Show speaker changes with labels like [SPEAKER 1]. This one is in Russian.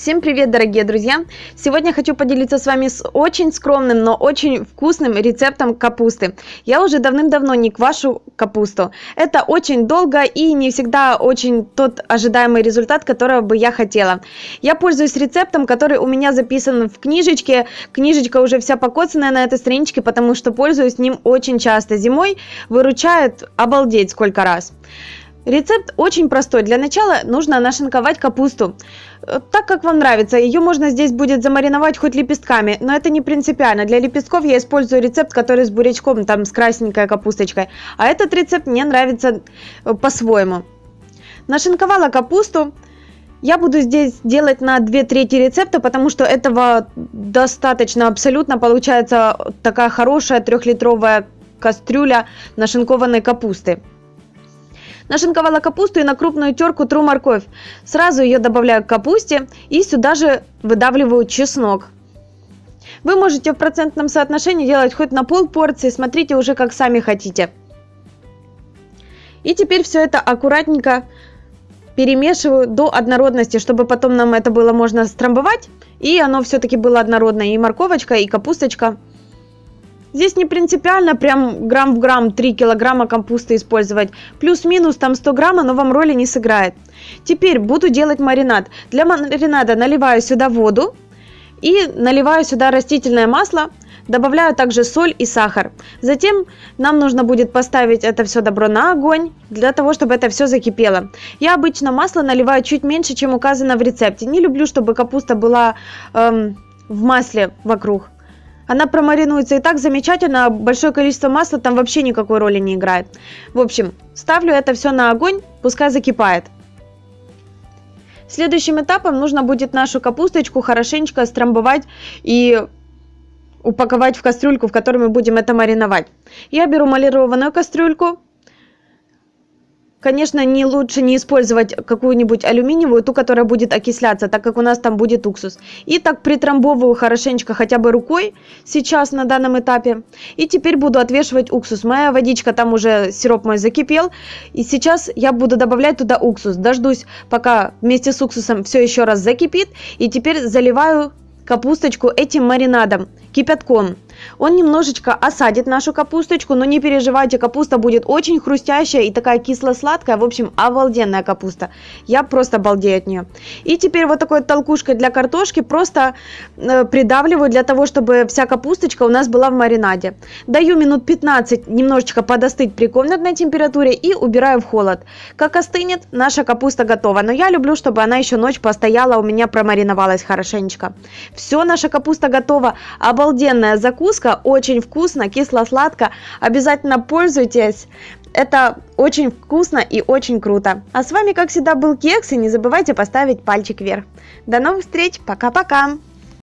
[SPEAKER 1] Всем привет, дорогие друзья! Сегодня хочу поделиться с вами с очень скромным, но очень вкусным рецептом капусты. Я уже давным-давно не квашу капусту. Это очень долго и не всегда очень тот ожидаемый результат, которого бы я хотела. Я пользуюсь рецептом, который у меня записан в книжечке. Книжечка уже вся покоцанная на этой страничке, потому что пользуюсь ним очень часто. Зимой выручает обалдеть сколько раз. Рецепт очень простой. Для начала нужно нашинковать капусту. Э, так, как вам нравится. Ее можно здесь будет замариновать хоть лепестками, но это не принципиально. Для лепестков я использую рецепт, который с бурячком, там с красненькой капусточкой. А этот рецепт мне нравится э, по-своему. Нашинковала капусту. Я буду здесь делать на 2 трети рецепта, потому что этого достаточно абсолютно. Получается такая хорошая трехлитровая кастрюля нашинкованной капусты. Нашинковала капусту и на крупную терку тру морковь. Сразу ее добавляю к капусте и сюда же выдавливаю чеснок. Вы можете в процентном соотношении делать хоть на пол порции, смотрите уже как сами хотите. И теперь все это аккуратненько перемешиваю до однородности, чтобы потом нам это было можно страмбовать. И оно все-таки было однородное, и морковочка, и капусточка. Здесь не принципиально прям грамм в грамм 3 килограмма капусты использовать. Плюс-минус там 100 грамма, но вам роли не сыграет. Теперь буду делать маринад. Для маринада наливаю сюда воду и наливаю сюда растительное масло. Добавляю также соль и сахар. Затем нам нужно будет поставить это все добро на огонь, для того, чтобы это все закипело. Я обычно масло наливаю чуть меньше, чем указано в рецепте. Не люблю, чтобы капуста была эм, в масле вокруг. Она промаринуется и так замечательно, большое количество масла там вообще никакой роли не играет. В общем, ставлю это все на огонь, пускай закипает. Следующим этапом нужно будет нашу капусточку хорошенечко страмбовать и упаковать в кастрюльку, в которой мы будем это мариновать. Я беру малированную кастрюльку, Конечно, не лучше не использовать какую-нибудь алюминиевую, ту, которая будет окисляться, так как у нас там будет уксус. И так притрамбовываю хорошенечко хотя бы рукой сейчас на данном этапе. И теперь буду отвешивать уксус. Моя водичка там уже, сироп мой закипел. И сейчас я буду добавлять туда уксус. Дождусь, пока вместе с уксусом все еще раз закипит. И теперь заливаю капусточку этим маринадом, кипятком. Он немножечко осадит нашу капусточку, но не переживайте, капуста будет очень хрустящая и такая кисло-сладкая, в общем, обалденная капуста. Я просто балдею от нее. И теперь вот такой толкушкой для картошки просто э, придавливаю для того, чтобы вся капусточка у нас была в маринаде. Даю минут 15 немножечко подостыть при комнатной температуре и убираю в холод. Как остынет, наша капуста готова. Но я люблю, чтобы она еще ночь постояла, у меня промариновалась хорошенечко. Все, наша капуста готова. Обалденная закуска закуска, очень вкусно, кисло-сладко. Обязательно пользуйтесь. Это очень вкусно и очень круто. А с вами, как всегда, был Кекс, и не забывайте поставить пальчик вверх. До новых встреч, пока-пока!